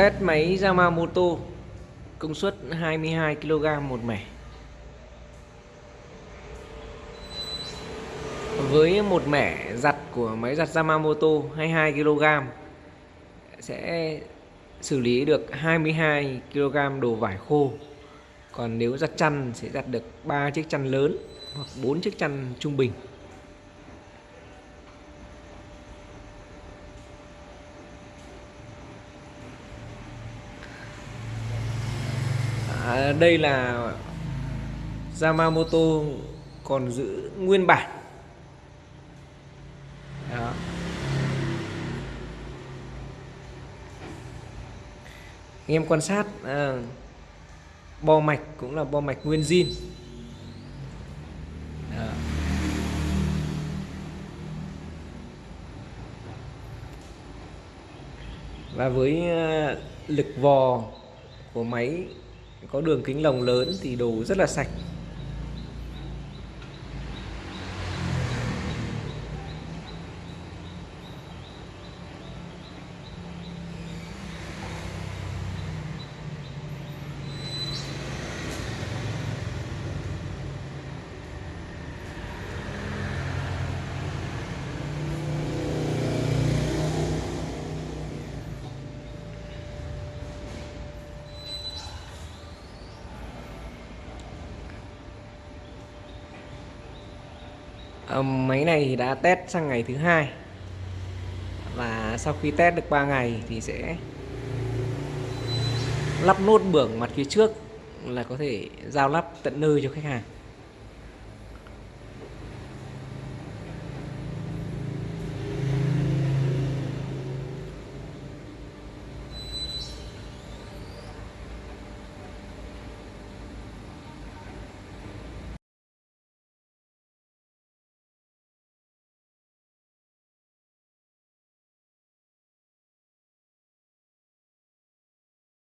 Test máy Yamamoto, công suất 22 kg một mẻ. Với một mẻ giặt của máy giặt Yamamoto 22 kg, sẽ xử lý được 22 kg đồ vải khô. Còn nếu giặt chăn, sẽ giặt được 3 chiếc chăn lớn hoặc 4 chiếc chăn trung bình. Đây là Yamamoto còn giữ nguyên bản. Đó. Anh em quan sát à, bo mạch cũng là bo mạch nguyên zin. Và với à, lực vò của máy có đường kính lồng lớn thì đồ rất là sạch. Ờ, máy này thì đã test sang ngày thứ hai. Và sau khi test được 3 ngày thì sẽ lắp nốt bưởng mặt phía trước là có thể giao lắp tận nơi cho khách hàng.